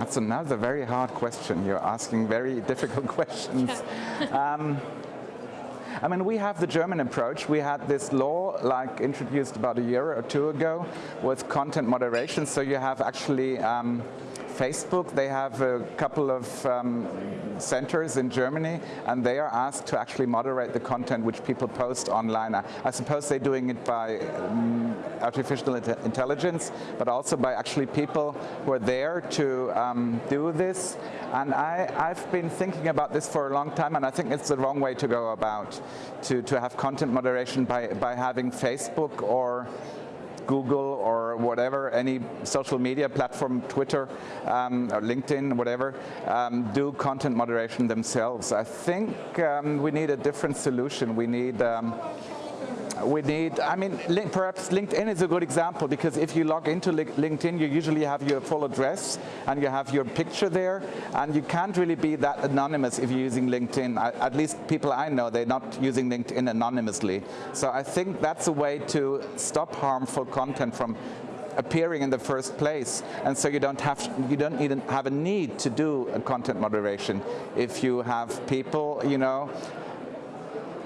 That's another very hard question. You're asking very difficult questions. um, I mean, we have the German approach. We had this law like introduced about a year or two ago with content moderation. So you have actually um, Facebook, they have a couple of um, centers in Germany and they are asked to actually moderate the content which people post online. I, suppose they're doing it by um, artificial intelligence, but also by actually people who are there to um, do this. And I, I've been thinking about this for a long time and I think it's the wrong way to go about, to, to have content moderation by, by having Facebook or Google or whatever, any social media platform, Twitter um, or LinkedIn, whatever, um, do content moderation themselves. I think um, we need a different solution. We need um, we need, I mean, perhaps LinkedIn is a good example because if you log into LinkedIn, you usually have your full address and you have your picture there and you can't really be that anonymous if you're using LinkedIn. I, at least people I know, they're not using LinkedIn anonymously. So I think that's a way to stop harmful content from appearing in the first place and so you don't have you don't even have a need to do content moderation if you have people you know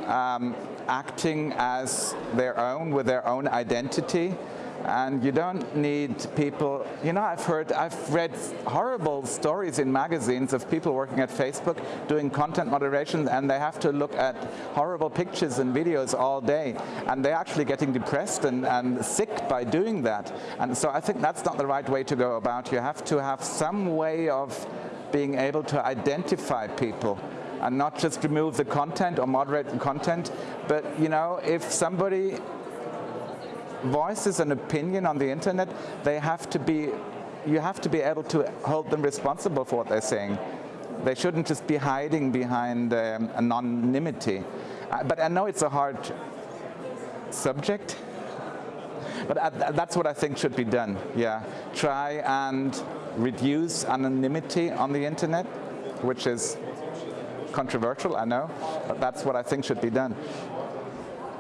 um, acting as their own with their own identity and you don't need people, you know, I've heard, I've read horrible stories in magazines of people working at Facebook doing content moderation and they have to look at horrible pictures and videos all day and they're actually getting depressed and, and sick by doing that. And so I think that's not the right way to go about. You have to have some way of being able to identify people and not just remove the content or moderate the content, but you know, if somebody voices an opinion on the internet, they have to be, you have to be able to hold them responsible for what they're saying. They shouldn't just be hiding behind um, anonymity. Uh, but I know it's a hard subject, but uh, that's what I think should be done, yeah. Try and reduce anonymity on the internet, which is controversial, I know, but that's what I think should be done.